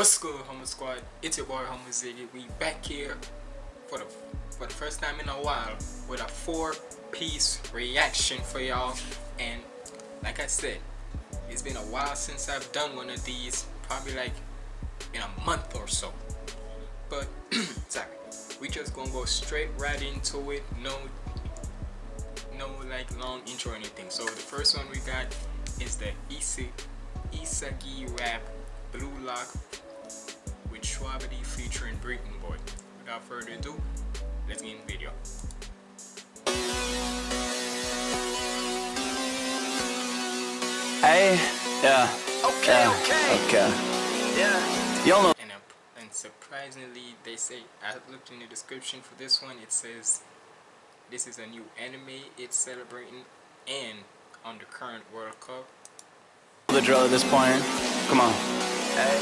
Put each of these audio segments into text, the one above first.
What's good, Humble Squad? It's your boy Humble Ziggy. We back here for the for the first time in a while with a four-piece reaction for y'all. And like I said, it's been a while since I've done one of these, probably like in a month or so. But sorry, we just gonna go straight right into it. No, no like long intro or anything. So the first one we got is the Isi Isagi rap Blue Lock with Shwabadi featuring Breeton Boi. Without further ado, let's get in the video. Hey, yeah. Okay, yeah, okay. Okay. Yeah. Y'all know. And, uh, and surprisingly, they say, I looked in the description for this one, it says this is a new anime it's celebrating and on the current World Cup. The drill at this point. Come on. Hey.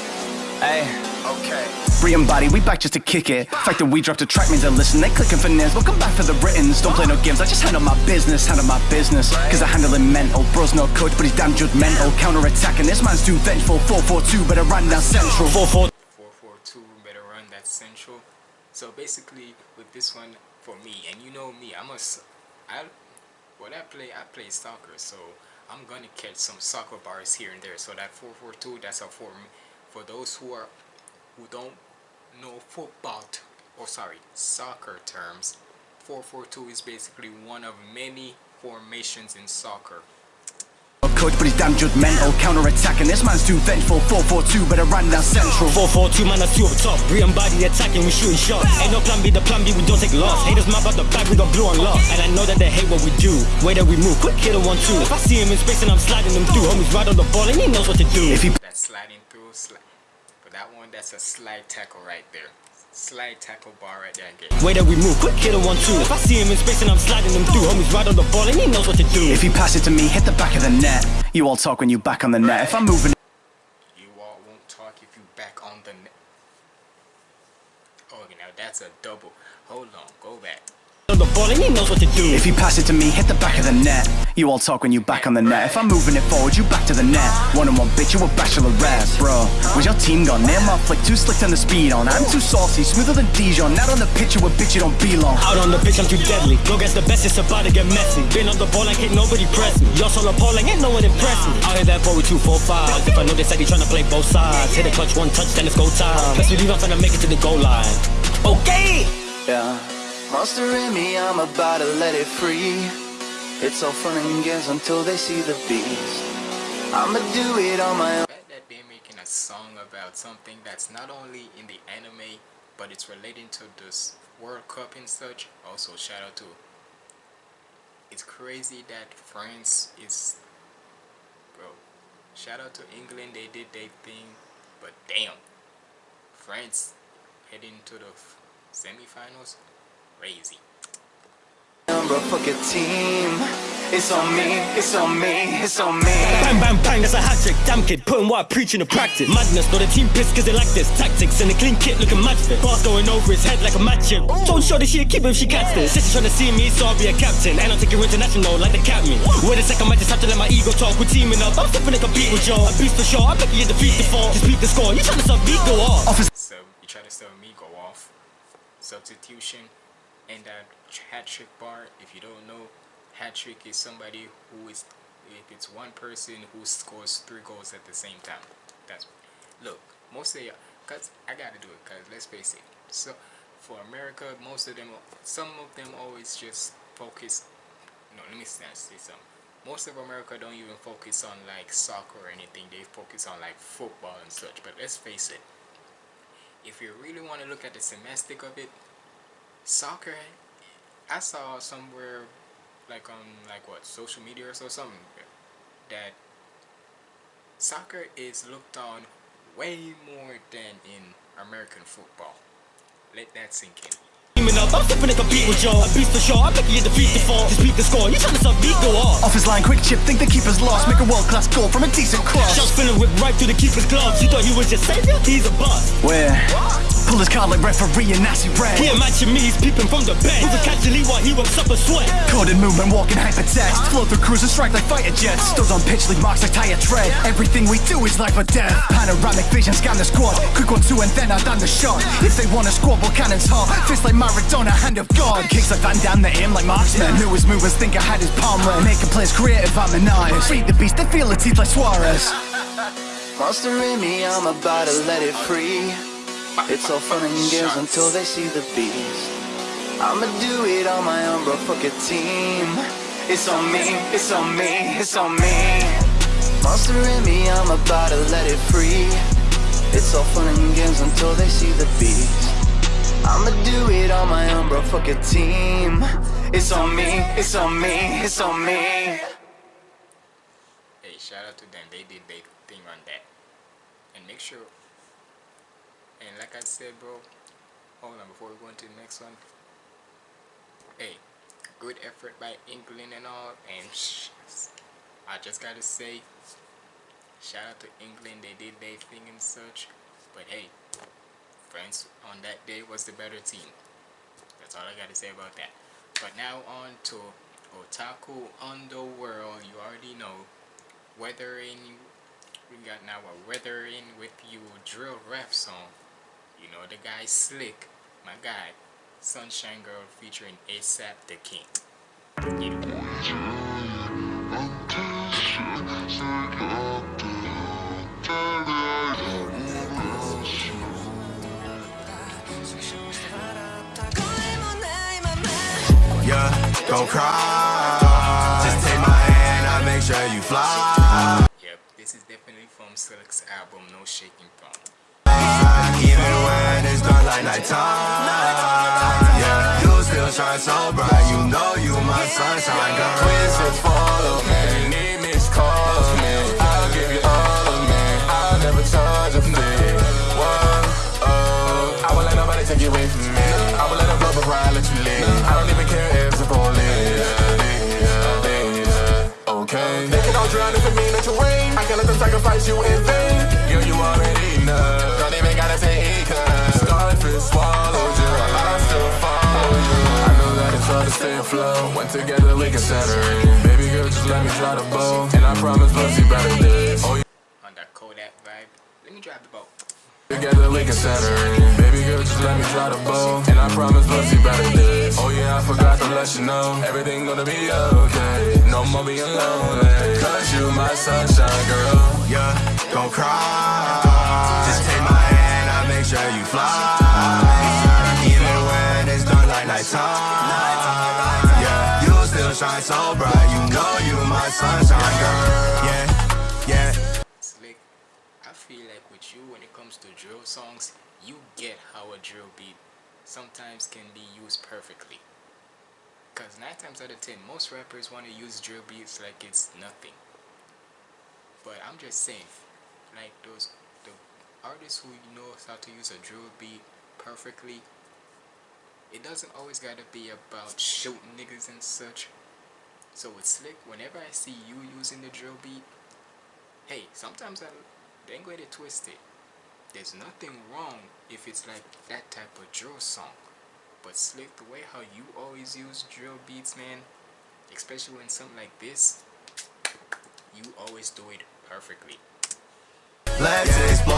Hey. Okay. Free and body, we back just to kick it. Fact that we dropped a track means they listen. They clicking for names. Welcome back for the writtens. Don't play no games. I just handle my business. Handle my business. Cause I handle it mental. Bro's no coach, but he's damn judgmental. Counter attacking. This man's too vengeful. 442, better run down central. 44. 442 better run that central so basically with this one for me and you know me i'm a s- i what i play i play soccer so i'm gonna catch some soccer bars here and there so that 442 that's a form for those who are who don't know football or sorry soccer terms 442 is basically one of many formations in soccer Coach, but he's damn judgmental. Counter attacking. This man's too vengeful. 442, better run down central. 442 man, I see up top. Brian body attacking, we shooting shots. Ain't no plan B, the plan B, we don't take loss. Haters map out the back, we got blue on lock. And I know that they hate what we do. Way that we move, quick hit a one two. If I see him in space and I'm sliding him through, homies right on the ball and he knows what to do. If he that's sliding through sli- for that one that's a slide tackle right there slide tackle bar right there again Way that we move, quick hit a one two. If I see him in space and I'm sliding him through, homies right on the ball and he knows what to do. If you pass it to me, hit the back of the net. You all talk when you back on the net. If I'm moving you all won't talk if you back on the net oh now that's a double hold on go back on the ball and he knows what to do. If you pass it to me, hit the back of the net. You all talk when you back on the net. If I'm moving it forward, you back to the net. One on one, bitch, you a bachelorette, bro. Where's your team gone? Name my flick, too slick on the speed on. I'm too saucy, smoother than Dijon. Not on the pitch, you a bitch, you don't belong. Out on the pitch, I'm too deadly. Go against the best, it's about to get messy. Been on the ball like ain't nobody press me. Y'all solo pole like ain't no one impress me. Out here that boy with two, four, five. If I know they said he tryna play both sides. Hit a clutch, one touch, then it's go time. Best believe I'm finna make it to the goal line. Okay! Yeah. Monster in me, I'm about to let it free. It's all fun and games until they see the beast. I'ma do it on my own. that they're making a song about something that's not only in the anime but it's relating to this world cup and such also shout out to it's crazy that france is bro shout out to england they did their thing but damn france heading to the semifinals crazy Bro, fuck a team. It's on me, it's on me, it's on me. Bang, bang, bang, that's a hat trick. Damn kid, putting what I preach into practice. Madness, know the team pissed cause they like this. Tactics and the clean kit looking match fit. Bars going over his head like a match him. Don't show this shit, keep him if she catch this. Sister trying to see me, so I'll be a captain. And I'll take her international like the cat me. Wait a second, I might just have to let my ego talk. We're teaming up, I'm stepping to compete with y'all. A beast for sure, I'm making you defeat the fall. Dispute the score, you trying to sub me, go off. So you try to sell me go off substitution and that hat trick bar if you don't know hat trick is somebody who is if it's one person who scores three goals at the same time. That's look most of y'all because i gotta do it because let's face it. So for america most of them some of them always just focus no let me say uh, say something. Most of america don't even focus on like soccer or anything. They focus on like football and such. But let's face it. If you really want to look at the semantic of it soccer i saw somewhere like on like what social media or so something that soccer is looked on way more than in american football let that sink in teaming up. I'm stepping like a beat with y'all. A beast for sure. I bet you defeat the fall. Just beat the score. You trying to sub beat go off. Off his line, quick chip, think the keeper's lost. Make a world class goal from a decent cross. Shots feeling whipped right through the keeper's gloves. You thought he was your savior? He's a bust. Where? Pull his card like referee and nasty red. He matching me, he's peeping from the bench. Moving casually while he works up a sweat. Coded movement, walking hypertext. Flow through cruise and strike like fighter jets. Stood on pitch, leave marks like tire tread. Everything we do is life or death. Panoramic vision, scan the squad. Quick one, two, and then I done the shot. If they want to squabble, cannons hot. Fist like Maradona, hand of God. Kicks like Van Damme, they aim like marksmen. Who was movers think I had his palm read. Making players creative, I'm an eyes. Feed the beast, they feel the teeth like Suarez. Monster in me, I'm about to let it free. It's all fun and games until they see the beast. I'ma do it on my own, bro. Fuck a team. It's on me, it's on me, it's on me. Monster in me, I'm about to let it free. It's all fun and games until they see the beast. I'ma do it on my own, bro. Fuck a team. It's on me, it's on me, it's on me. Hey, shout out to them. They did their thing on that. And make sure. And like I said, bro, hold on before we go into the next one. Hey, good effort by England and all. And I just gotta say, shout out to England. They did their thing and such. But hey, France on that day was the better team. That's all I gotta say about that. But now on to Otaku Underworld. You already know. Weathering. We got now a Weathering with you drill rap song. You know the guy Slick, my guy, Sunshine Girl featuring ASAP the King. You. Yeah, don't cry. Just take my hand, I make sure you fly. Yep, this is definitely from Slick's album No Shaking Thumb. Dark like nighttime. Yeah, you still shine so bright. You know you my sunshine girl. Please just follow me. Call me. I'll give you all of me. I'll never charge a fee. Whoa, oh. I won't let nobody take you away from me. I will let I let you leave. I don't even care if the police. Okay. All drown if it that you. I can't let them sacrifice you in vain. Girl, you already know. Don't even gotta say it, cause Starfish swallowed you. I still follow you. I know that it's hard to stay afloat. When together we can separate. Baby girl, just let me try the boat. And I promise we'll see better days. Oh, On that Kodak vibe. Let me drive the boat. Together we can separate. Baby girl, just let me try the boat. And I promise we'll see better days. Oh yeah, I forgot to let you know. Everything gonna be okay. No more being lonely. Cause you my sunshine girl. Yeah, don't cry. Just take my hand, I'll make sure you fly. Yeah, you still shine so bright. You know you my sunshine girl. Yeah, yeah. Slick, I feel like with you when it comes to drill songs, you get how a drill beat sometimes can be used perfectly. Cause nine times out of ten, most rappers want to use drill beats like it's nothing. But I'm just saying, like those the artists who knows how to use a drill beat perfectly, it doesn't always gotta be about shooting niggas and such. So with Slick, whenever I see you using the drill beat, hey, sometimes I ain't going to twist it. There's nothing wrong if it's like that type of drill song. But Slick, the way how you always use drill beats, man, especially when something like this, you always do it perfectly. Let's explore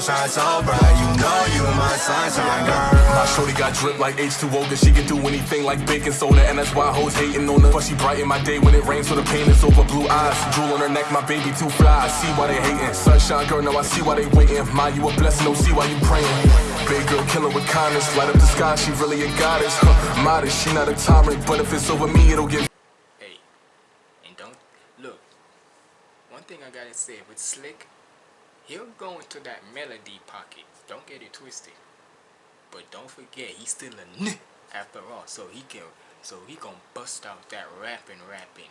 shine so bright. You know you my sunshine girl. My shorty got drip like H2O, cause she can do anything like baking soda, and that's why I hoes hating on her. But she brighten my day when it rains, so the pain is over blue eyes. Drool on her neck, my baby too fly. I see why they hating. Sunshine girl, now I see why they waiting. My, you a blessing, don't see why you praying. Big girl killer with kindness, light up the sky, she really a goddess. Huh, modest, she not a tyrant, but if it's over me, it'll get. Hey, and don't look. One thing I gotta say with Slick, he'll go into that melody pocket. Don't get it twisted. But don't forget, he's still a n after all. So he can, so he gonna bust out that rapping, rapping.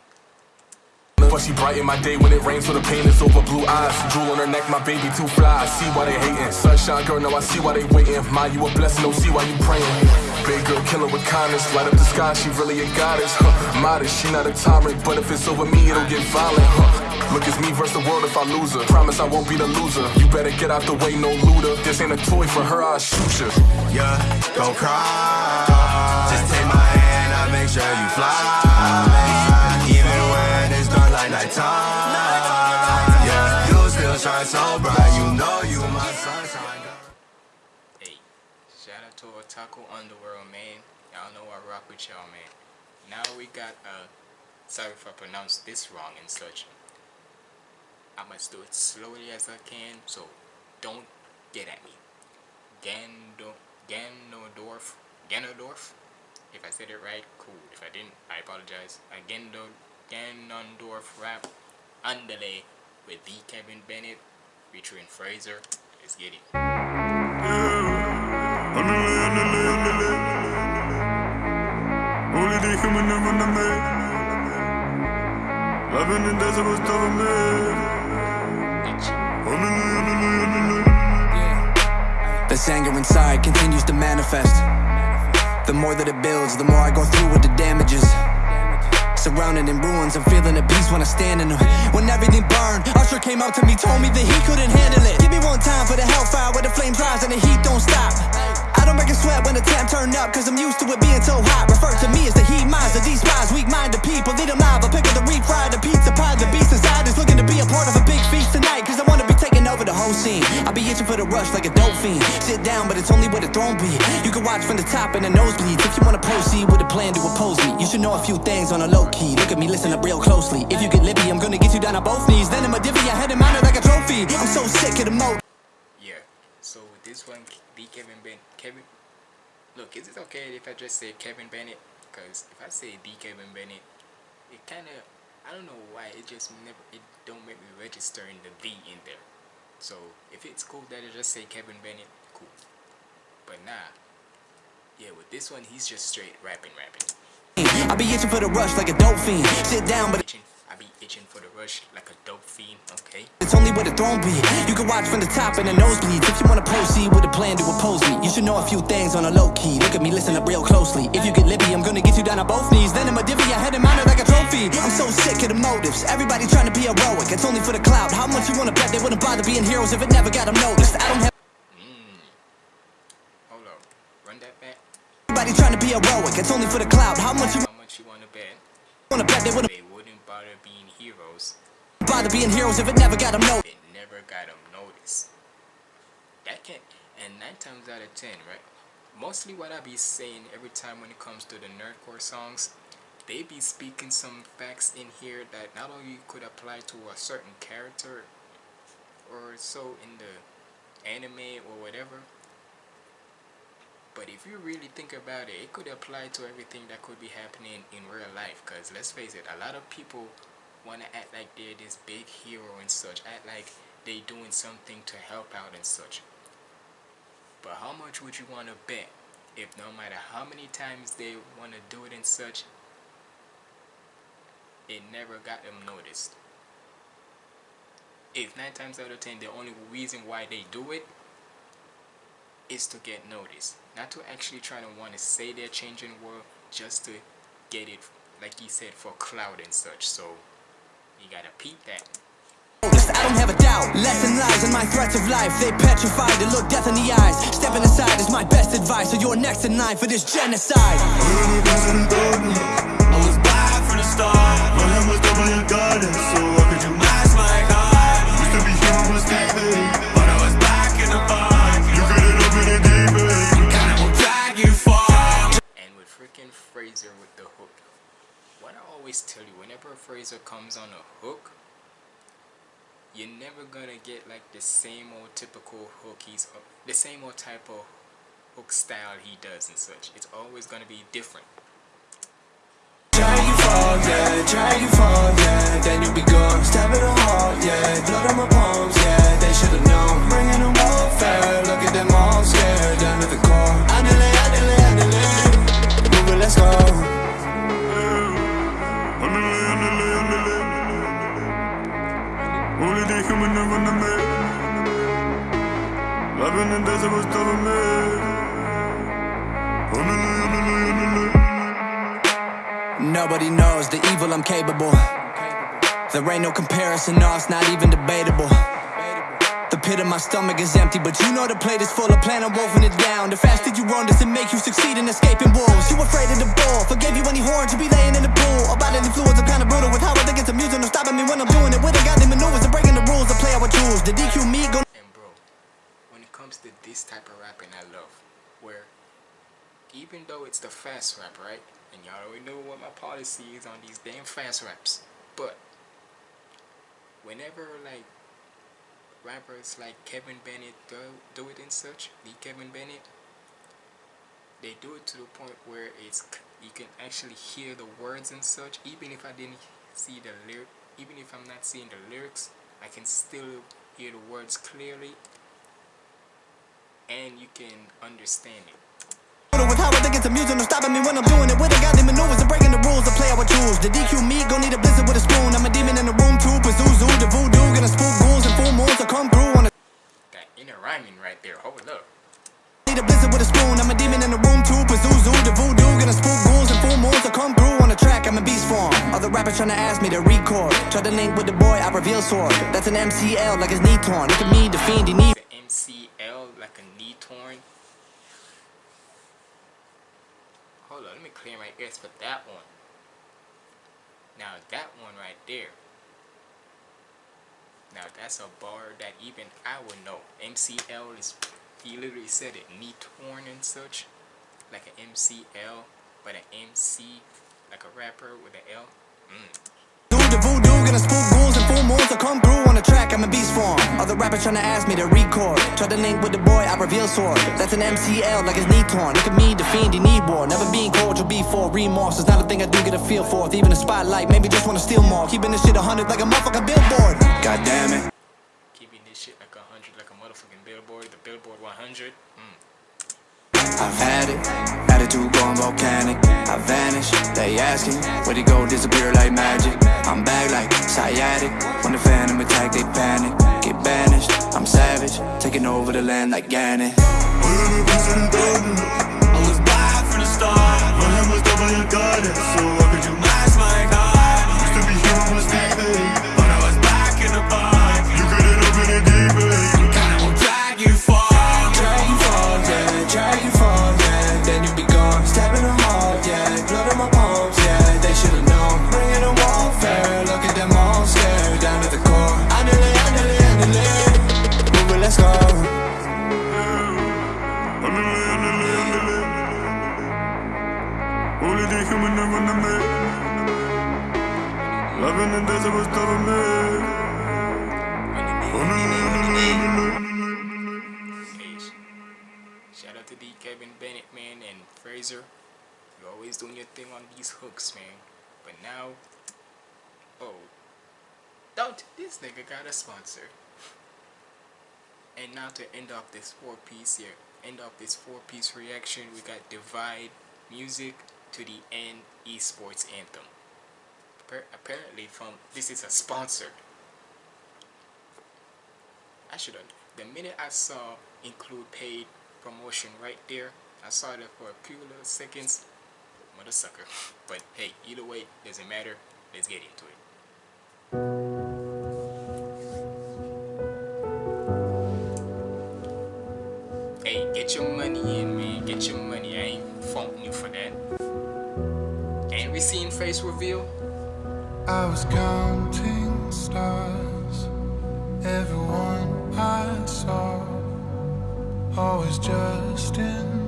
But she brighten my day when it rains, so the pain is over blue eyes. Drool on her neck, my baby too fly. I see why they hating. Sunshine girl, now I see why they waiting. My, you a blessing, don't see why you praying. Big girl killer with kindness, light up the sky, she really a goddess. Huh. Modest, she not a tyrant, but if it's over me, it'll get violent. Huh. Look, it's me versus the world if I lose her. Promise I won't be the loser. You better get out the way, no looter. This ain't a toy for her, I'll shoot you. Yeah, don't cry. Just take my hand, I'll make sure you fly. Even when it's dark like nighttime. Yeah, you still shine so bright. You know you my sunshine. Hey, shout out to Otaku Underworld, man. Y'all know I rock with y'all, man. Now we got, uh, sorry if I pronounced this wrong and such. I must do it slowly as I can, so don't get at me. Gando, Ganondorf, Ganondorf? If I said it right, cool. If I didn't, I apologize. Uh, Gendo, Ganondorf rap, Underlay with the Kevin Bennett featuring Fraser. Let's get it. Coming in desert was. This anger inside continues to manifest. The more that it builds, the more I go through with the damages. Surrounded in ruins, I'm feeling at peace when I stand in them. When everything burned, Usher came out to me, told me that he couldn't handle it. Give me one time for the hellfire where the flames rise and the heat don't stop. I don't make a sweat when the temp turn up, cause I'm used to it being so hot. Refer to me as the heat miser, down, but it's only where the throne be. You can watch from the top and the nosebleeds. If you wanna proceed with a plan to oppose me, you should know a few things on a low key. Look at me, listen up real closely. If you get lippy, I'm gonna get you down on both knees. Then I'm a divvy, I head and mount like a trophy. I'm so sick of the mode. Yeah. So this one, the Kevin Ben Kevin. Look, is it okay if I just say Kevin Bennett? Because if I say the Kevin Bennett, it kind of I don't know why it just never it don't make me register in the the in there. So if it's cool that I just say Kevin Bennett. But nah. Yeah, with this one, he's just straight rapping, rapping. I be itching for the rush like a dope fiend. Sit down, but Itching, I be itching for the rush like a dope fiend. Okay. it's only where the throne be. You can watch from the top and the nosebleeds. If you wanna proceed with a plan to oppose me, you should know a few things on a low key. Look at me, listen up real closely. If you get lippy, I'm gonna get you down on both knees. Then I'm a divvy, I head and mount it like a trophy. I'm so sick of the motives. Everybody trying to be heroic. It's only for the clout. How much you wanna bet they wouldn't bother being heroes if it never got them noticed? I don't have. Hold up. Run that back. Everybody trying to be heroic. It's only for the clout. How much you How much you wanna bet? wanna bet they wouldn't They wouldn't bother being heroes. bother being heroes if it never got them noticed? It never got them noticed. That can and nine times out of ten, right? Mostly what I be saying every time when it comes to the nerdcore songs, they be speaking some facts in here that not only could apply to a certain character or so in the anime or whatever, but if you really think about it, it could apply to everything that could be happening in real life. Cause let's face it, a lot of people wanna act like they're this big hero and such, act like they doing something to help out and such. But how much would you wanna bet if no matter how many times they wanna do it and such, it never got them noticed? If nine times out of ten the only reason why they do it is to get noticed, not to actually try to want to say they're changing the world, just to get it, like he said, for cloud and such. So you gotta peep that. noticed. I don't have a doubt. Lesson lies in my threats of life. They petrified to look death in the eyes. Stepping aside is my best advice. So you're next in line for this genocide. I was black from the start. My hand was doubly a goddess, so how could you match my God? Used to be human, was Fraser with the hook. What I always tell you, whenever a Fraser comes on a hook, you're never gonna get like the same old typical hook he's the same old type of hook style he does and such. It's always gonna be different. Yeah, yeah, then you be gone, stab heart, yeah, blood on my palms, yeah, they should've known, bringing warfare, look at them all scared, down to the. My stomach is empty, but you know the plate is full. I plan on wolfing it down. The faster you run, does it make you succeed in escaping wolves? You afraid of the bull? Forgave you any horns, you be laying in the pool. Our bodily fluids are kinda brutal with how I think it's amusing. No stopping me when I'm doing it. With the godly maneuvers and breaking the rules. I play our tools. The DQ me go. And bro, when it comes to this type of rapping, I love where even though it's the fast rap, right? And y'all already know what my policy is on these damn fast raps, but whenever like rappers like Kevin Bennett do, do it and such, the Kevin Bennett, they do it to the point where it's you can actually hear the words and such. Even if I didn't see the lyric, even if I'm not seeing the lyrics, I can still hear the words clearly, and you can understand it. With how I think it's amusing, no stopping me when I'm doing it. With the godly maneuvers and rules. I play our tools. The DQ me gon' need a blizzard with a spoon. I'm a demon in the room too. Pazuzu, the voodoo, gonna spook ghouls and full moons. I come through on a That inner rhyming right there. Oh, Hold up. Need a blizzard with a spoon. I'm a demon in the room too. Pazuzu, the voodoo, gonna spook ghouls and full moons. I come through on the track. I'm a beast form. Other rappers tryna ask me to record. Try to link with the boy. I reveal sword. That's an MCL like his knee torn. Look at me, the fiend. He need. MCL like a knee torn. Hold on, let me clear my ears for that one. Now that one right there. Now that's a bar that even I would know. MCL is he literally said it knee torn and such. Like an MCL, but an MC like a rapper with an L. Mm. Do voodoo, gonna spook ghouls and full moons. I come through on the track, I'm a beast form. Other rappers trying to ask me to record. Try to link with the boy, I reveal sword. That's an MCL like his knee torn. Look at me, the fiend, he need war. Never being cordial before. Remorse is not a thing I do get a feel for. Even a spotlight, maybe just wanna steal more. Keeping this shit 100 like a motherfucking billboard. God damn it. Keeping this shit like a hundred, like a motherfucking billboard, the billboard 100. Mm. I've had it, attitude going volcanic. I vanish, they asking where'd it go, disappear like magic. I'm back like sciatic. When the phantom attack, they panic. Get banished, I'm savage, taking over the land like Ganon. I was black from the start. Hand was double goddess. The human me. Loving and dancing was telling me. Oh, Shout out to. Kevin Bennett, man, and Fraser. You're always doing your thing on these hooks, man. But now, oh, don't this nigga got a sponsor. And now to end off this four piece here, end off this four piece reaction, we got Divide Music to the End Esports Anthem. Apparently, from this is a sponsor. I should have. The minute I saw include paid promotion right there, I saw that for a few little seconds. Mother sucker. But hey, either way, doesn't matter. Let's get into it. Hey, get your money in, man. Get your money. I ain't faulting you for that. We seen face reveal. I was counting stars, everyone I saw, always just in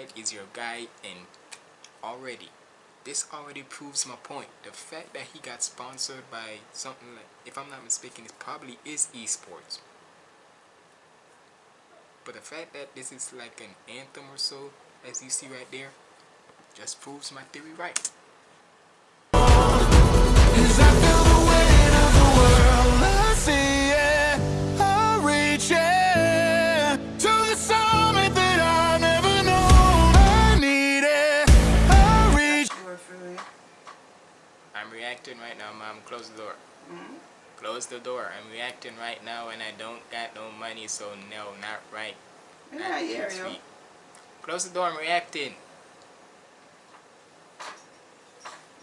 side is your guy and already this already proves my point. The fact that he got sponsored by something like if i'm not mistaken it probably is esports. But the fact that this is like an anthem or so as you see right there just proves my theory right. close the door. I'm reacting right now and I don't got no money, so no, not right. Not yeah, next week. Close the door, I'm reacting.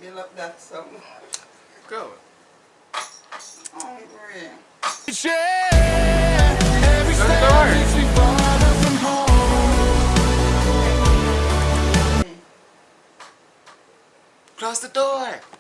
Build up that something. Go. Hungry. Close the door. Close the door!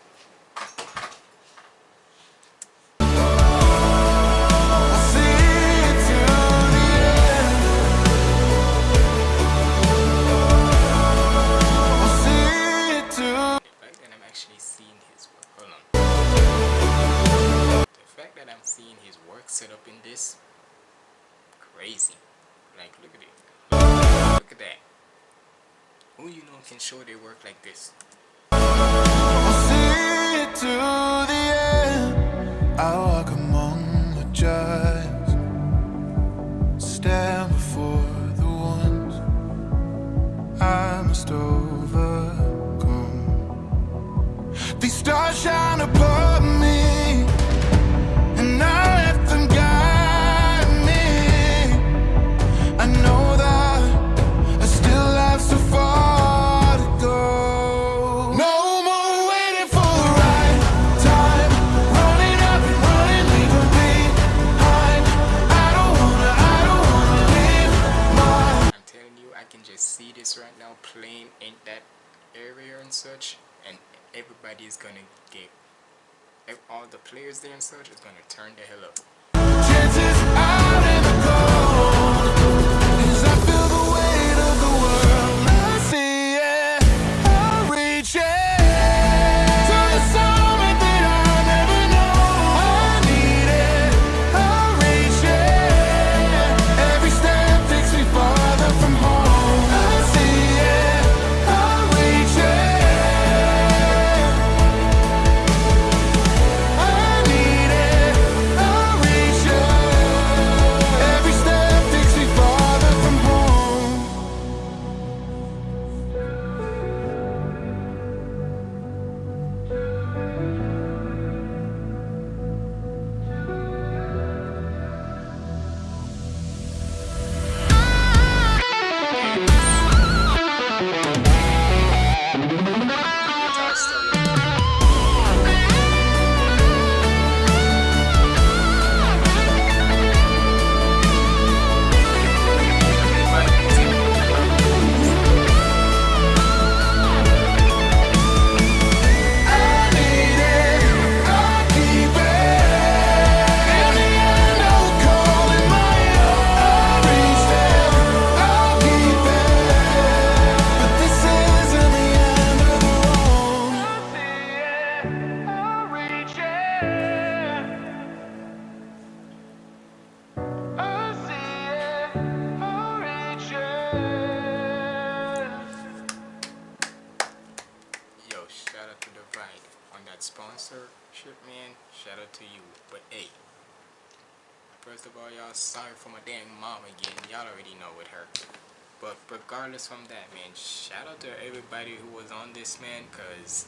this, man, because...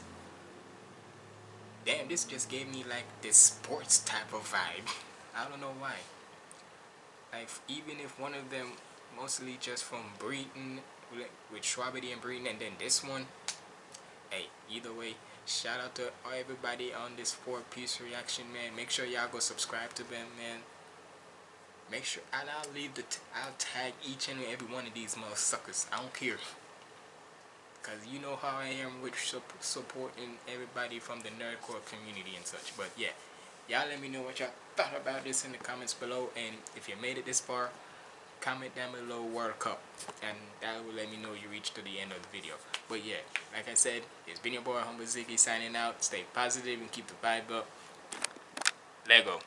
Damn, this just gave me, like, this sports type of vibe. I don't know why. Like, even if one of them mostly just from Breeton, with Shwabadi and Breeton, and then this one, hey, either way, shout out to everybody on this four-piece reaction, man. Make sure y'all go subscribe to them, man make sure and I'll leave the t I'll tag each and every one of these motherfuckers. I don't care because you know how I am with su supporting everybody from the nerdcore community and such. But yeah, y'all let me know what y'all thought about this in the comments below, and if you made it this far, comment down below World Cup, and that will let me know you reached to the end of the video. But yeah, like I said, it's been your boy Humble Ziggy signing out. Stay positive and keep the vibe up. Lego.